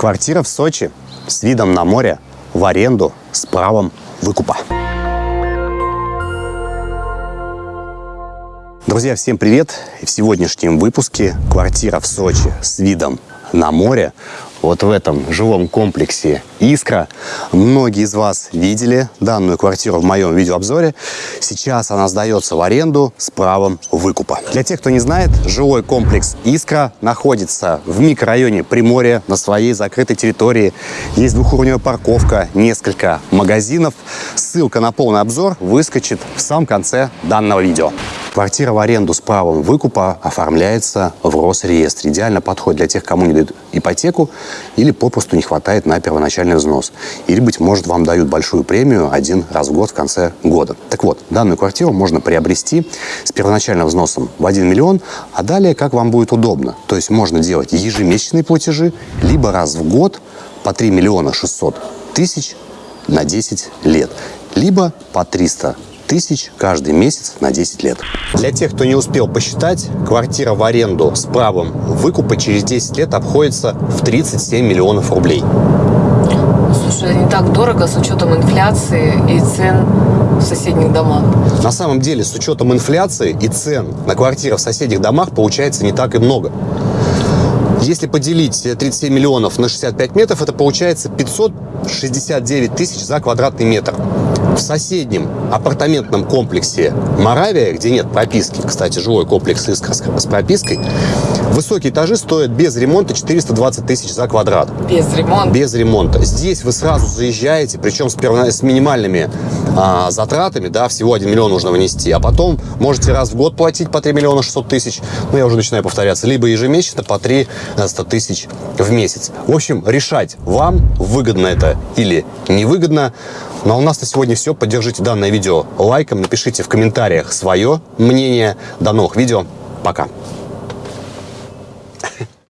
Квартира в Сочи с видом на море в аренду с правом выкупа. Друзья, всем привет! В сегодняшнем выпуске квартира в Сочи с видом на море вот в этом жилом комплексе «Искра». Многие из вас видели данную квартиру в моем видеообзоре. Сейчас она сдается в аренду с правом выкупа. Для тех, кто не знает, жилой комплекс «Искра» находится в микрорайоне Приморья на своей закрытой территории. Есть двухуровневая парковка, несколько магазинов. Ссылка на полный обзор выскочит в самом конце данного видео. Квартира в аренду с правом выкупа оформляется в Росреестре. Идеально подходит для тех, кому не дают ипотеку или попросту не хватает на первоначальный взнос. Или, быть может, вам дают большую премию один раз в год в конце года. Так вот, данную квартиру можно приобрести с первоначальным взносом в 1 миллион, а далее как вам будет удобно. То есть можно делать ежемесячные платежи, либо раз в год по 3 миллиона 600 тысяч на 10 лет, либо по 300 тысяч каждый месяц на 10 лет. Для тех, кто не успел посчитать, квартира в аренду с правом выкупа через 10 лет обходится в 37 миллионов рублей. Слушай, не так дорого с учетом инфляции и цен в соседних домах. На самом деле, с учетом инфляции и цен на квартиры в соседних домах получается не так и много. Если поделить 37 миллионов на 65 метров, это получается 569 тысяч за квадратный метр. В соседнем апартаментном комплексе Моравия, где нет прописки, кстати, жилой комплекс «Искра» с пропиской, высокие этажи стоят без ремонта 420 тысяч за квадрат. Без ремонта? Без ремонта. Здесь вы сразу заезжаете, причем с, с минимальными а, затратами, да, всего 1 миллион нужно внести, а потом можете раз в год платить по 3 миллиона 600 тысяч, ну, я уже начинаю повторяться, либо ежемесячно по 3 100 тысяч в месяц. В общем, решать вам, выгодно это или невыгодно. Ну а у нас на сегодня все. Поддержите данное видео лайком, напишите в комментариях свое мнение. До новых видео. Пока.